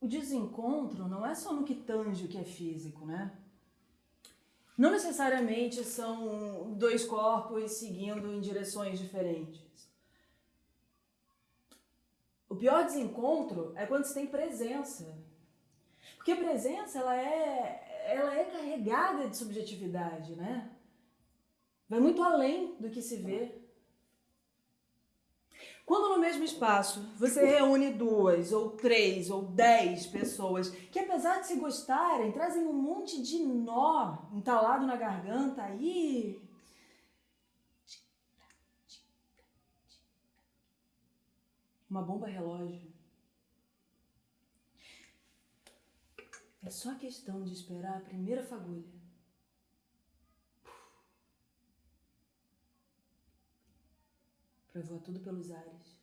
o desencontro não é só no que tange o que é físico, né? Não necessariamente são dois corpos seguindo em direções diferentes. O pior desencontro é quando se tem presença. Porque a presença, ela é, ela é carregada de subjetividade, né? Vai muito além do que se vê. Quando no mesmo espaço você reúne duas, ou três, ou dez pessoas que, apesar de se gostarem, trazem um monte de nó entalado na garganta, aí. Uma bomba relógio. É só questão de esperar a primeira fagulha. Pra voar tudo pelos ares.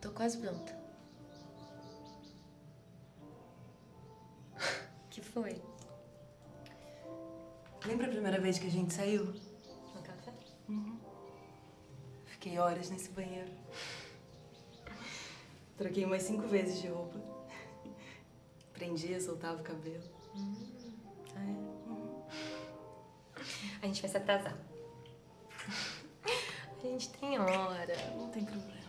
Tô quase pronta. que foi? Lembra a primeira vez que a gente saiu? Fiquei horas nesse banheiro. Troquei umas cinco vezes de roupa. Prendia, soltava o cabelo. A gente vai se atrasar. A gente tem hora. Não tem problema.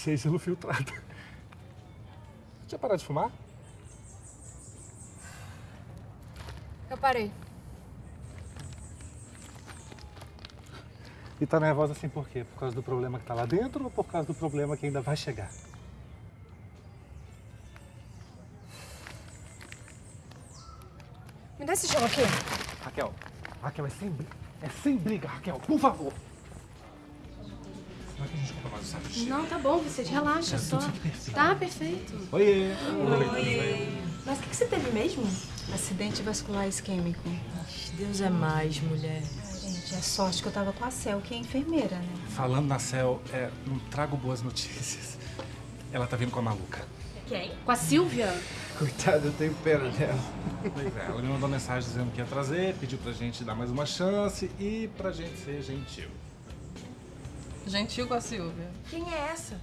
Achei gelo filtrado. Tinha parado de fumar? Eu parei. E tá nervosa assim por quê? Por causa do problema que tá lá dentro ou por causa do problema que ainda vai chegar? Me dá esse gelo aqui. Raquel, Raquel, é sem, bri- é sem briga, Raquel, por favor. Será que a gente compra mais um de chá? Não, tá bom, Vicente. Relaxa É, só. perfeito. Tá perfeito. Oiê. Mas o que, que você teve mesmo? Acidente vascular isquêmico. Deus é mais, mulher. Gente, é sorte que eu tava com a Cel, que é enfermeira, né? Falando na Cel, é, não trago boas notícias. Ela tá vindo com a maluca. Quem? Com a Silvia? Coitada, eu tenho pena dela. Pois é, ela me mandou mensagem dizendo que ia trazer, pediu pra gente dar mais uma chance e pra gente ser gentil. Gentil com a Silvia. Quem é essa?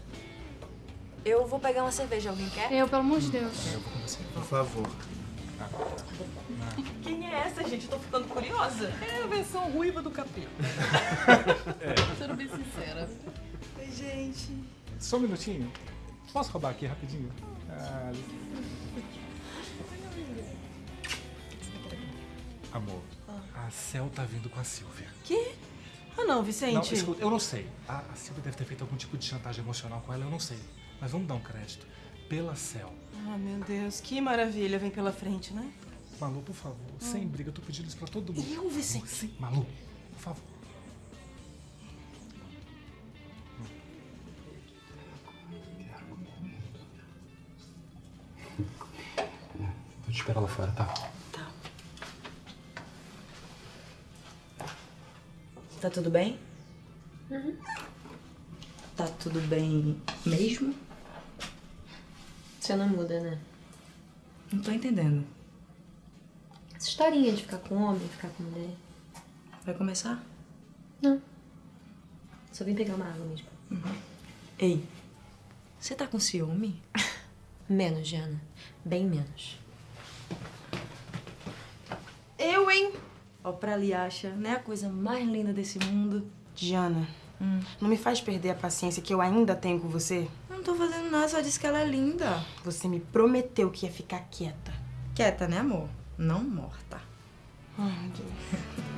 Eu vou pegar uma cerveja, alguém quer? Eu, pelo amor de Deus. Por favor. Quem é essa, gente? Eu tô ficando curiosa. É a versão ruiva do capeta. Sendo bem sincera. Oi, gente. Só um minutinho. Posso roubar aqui rapidinho? Ah, Amor, a Cel tá vindo com a Silvia. Que? Ah, não, Vicente. Não, escuta, eu não sei. A, a Silvia deve ter feito algum tipo de chantagem emocional com ela, eu não sei. Mas vamos dar um crédito. Pela Cel. Ah, meu Deus, que maravilha vem pela frente, né? Malu, por favor, sem briga, eu tô pedindo isso pra todo mundo. Eu, Vicente? Sim, Malu, por favor. Vou te esperar lá fora, tá? Tá tudo bem? Tá tudo bem mesmo? Você não muda, né? Não tô entendendo. Essa historinha de ficar com homem, ficar com mulher. Vai começar? Não. Só vim pegar uma água mesmo. Ei, você tá com ciúme? Menos, Jana. Bem menos. Eu, hein? Ó, pra ali acha, né? A coisa mais linda desse mundo. Diana, não me faz perder a paciência que eu ainda tenho com você. Não tô fazendo nada, só disse que ela é linda. Você me prometeu que ia ficar quieta. Quieta, né, amor? Não morta. Ai, meu Deus.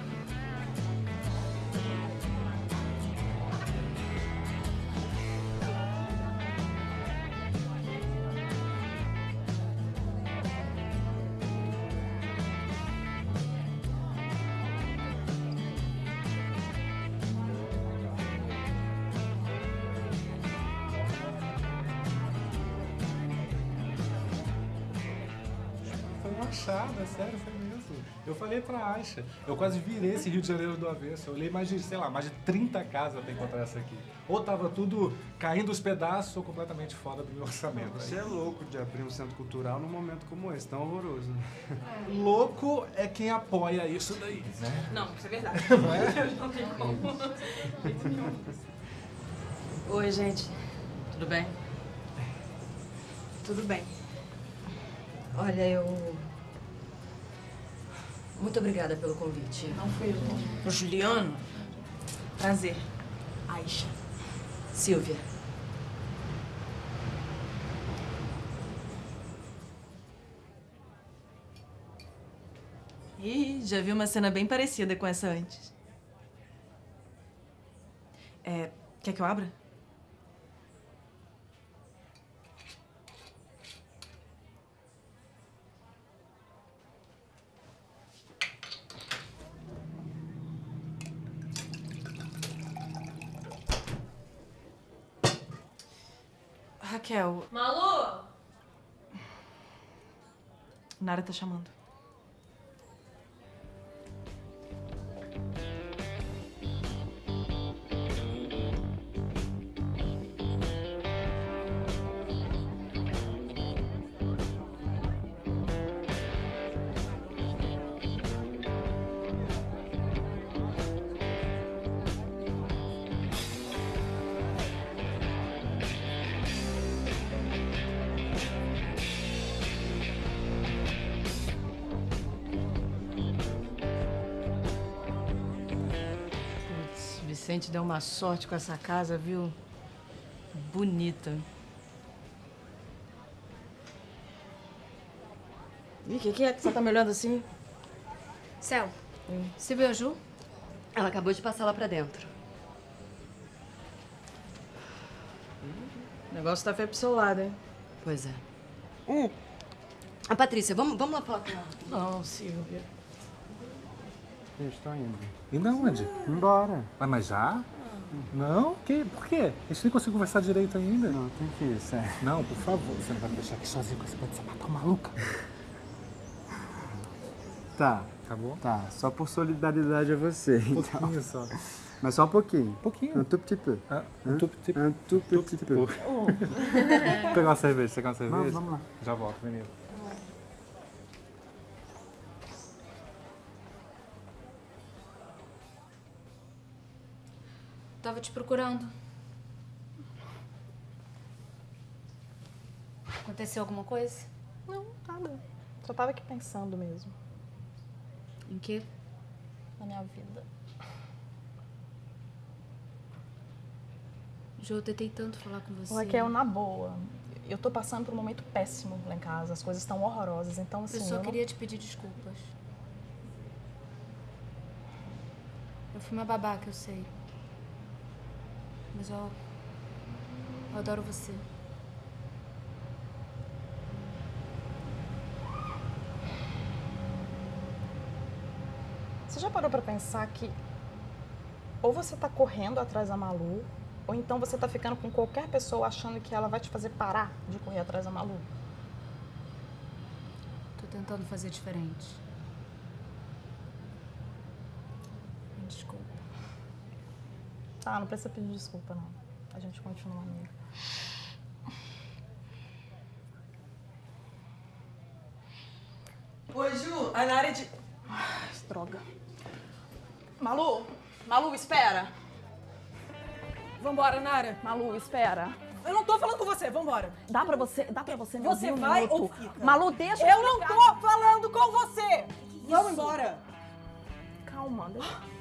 Fachada, sério, foi mesmo. Eu falei pra Aisha, eu quase virei esse Rio de Janeiro do avesso. Eu olhei mais de, sei lá, mais de 30 casas pra encontrar essa aqui. Ou tava tudo caindo os pedaços ou completamente fora do meu orçamento. Você é louco de abrir um centro cultural num momento como esse, tão horroroso. Louco é quem apoia isso daí, né? Não, isso é verdade. Não é? Não tem como. Oi, gente. Tudo bem? Tudo bem. Olha, eu. Muito obrigada pelo convite. Não fui eu. Juliano? Prazer. Aisha. Silvia. Ih, já vi uma cena bem parecida com essa antes. É, quer que eu abra? Raquel, Malu! Nara tá chamando. Vicente deu uma sorte com essa casa, viu? Bonita. Ih, o que, que é que você tá me olhando assim? Céu, você viu a Ju? Ela acabou de passar lá pra dentro. O negócio tá feio pro seu lado, hein? Pois é. Hum. A Patrícia, vamos, vamos lá falar com ela. Não, Silvia. Tô indo. Indo aonde? Embora. Mas, mas já? Não? Que? Por quê? A gente nem conseguiu conversar direito ainda. Não, tem que ir, sério. Não, por favor, você não vai me deixar aqui sozinho com esse bando de sapatão maluca. Tá, Acabou? tá. Só por solidariedade a você, Um então. pouquinho só. Mas só um pouquinho. Um pouquinho. Um tout petit peu. Ah, um tout petit peu. Un tout petit peu. Vou pegar uma cerveja, você quer uma cerveja? Vamos, vamos lá. Já volto, menino. Tava te procurando. Aconteceu alguma coisa? Não, nada. Só tava aqui pensando mesmo. Em quê? Na minha vida. Ju, eu tentei tanto falar com você. Raquel, na boa. Eu tô passando por um momento péssimo lá em casa. As coisas estão horrorosas. Então, assim. eu só não- queria te pedir desculpas. Eu fui uma babaca, eu sei. Mas eu. Eu adoro você. Você já parou pra pensar que ou você tá correndo atrás da Malu, ou então você tá ficando com qualquer pessoa achando que ela vai te fazer parar de correr atrás da Malu? Tô tentando fazer diferente. Me desculpa. Tá, não precisa pedir desculpa, não. A gente continua amiga. Oi, Ju. A Nara é de... Ai, droga. Malu! Malu, espera! Vambora, Nara. Malu, espera. Eu não tô falando com você, vambora. Dá pra você, dá pra você me Você um vai minuto? ou fica? Malu, deixa Eu não tô falando com você. Vamos embora. Calma, deixa.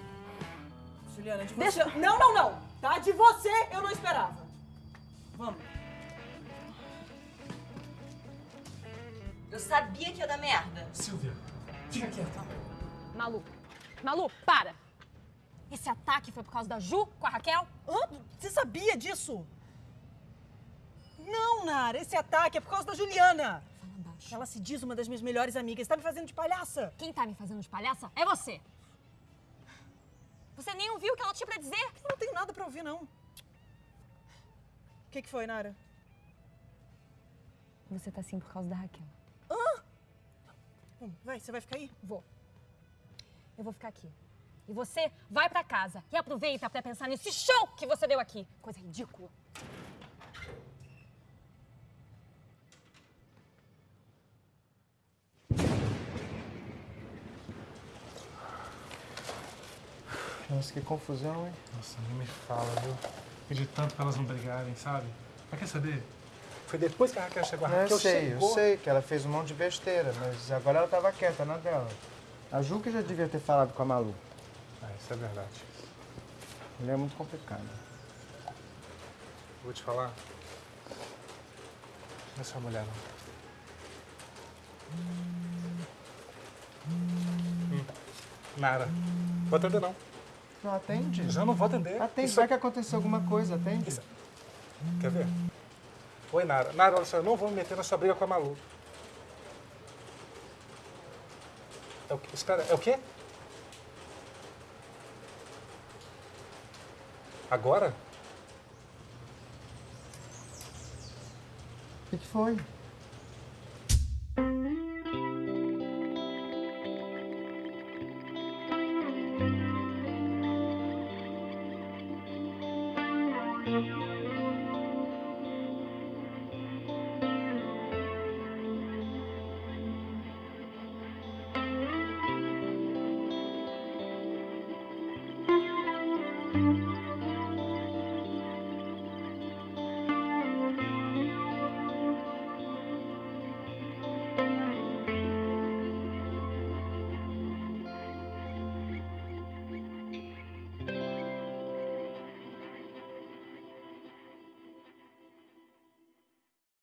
Juliana, de você... Deixa- Não, não, não. Tá? De você eu não esperava. Vamos. Eu sabia que ia dar merda. Silvia, fica quieta. Malu, Malu, para! Esse ataque foi por causa da Ju com a Raquel? Hã? Você sabia disso? Não, Nara. Esse ataque é por causa da Juliana. Ela se diz uma das minhas melhores amigas. Tá me fazendo de palhaça. Quem tá me fazendo de palhaça é você. Você nem ouviu o que ela tinha pra dizer? Eu não tenho nada pra ouvir, não. O que, que foi, Nara? Você tá assim por causa da Raquel. Vamos, vai, você vai ficar aí? Vou. Eu vou ficar aqui. E você vai pra casa e aproveita pra pensar nesse show que você deu aqui. Coisa ridícula. Nossa, que confusão, hein? Nossa, nem me fala, viu? Pedi tanto pra elas não brigarem, sabe? Mas quer saber? Foi depois que a Raquel chegou. A Raquel eu sei, chegou... eu sei que ela fez um monte de besteira, mas agora ela tava quieta na dela. A Ju que já devia ter falado com a Malu. Ah, isso é verdade. Ele é muito complicado. Vou te falar. Não é sua mulher, não. Hum. Nara. Vou atender, não. Não atende? Já não vou atender. Atende, Isso- vai que aconteceu alguma coisa, atende. Quer ver? Oi, Nara. Nara, olha só, eu não vou me meter na sua briga com a Malu. É o cara, é o quê? Agora? O que, que foi?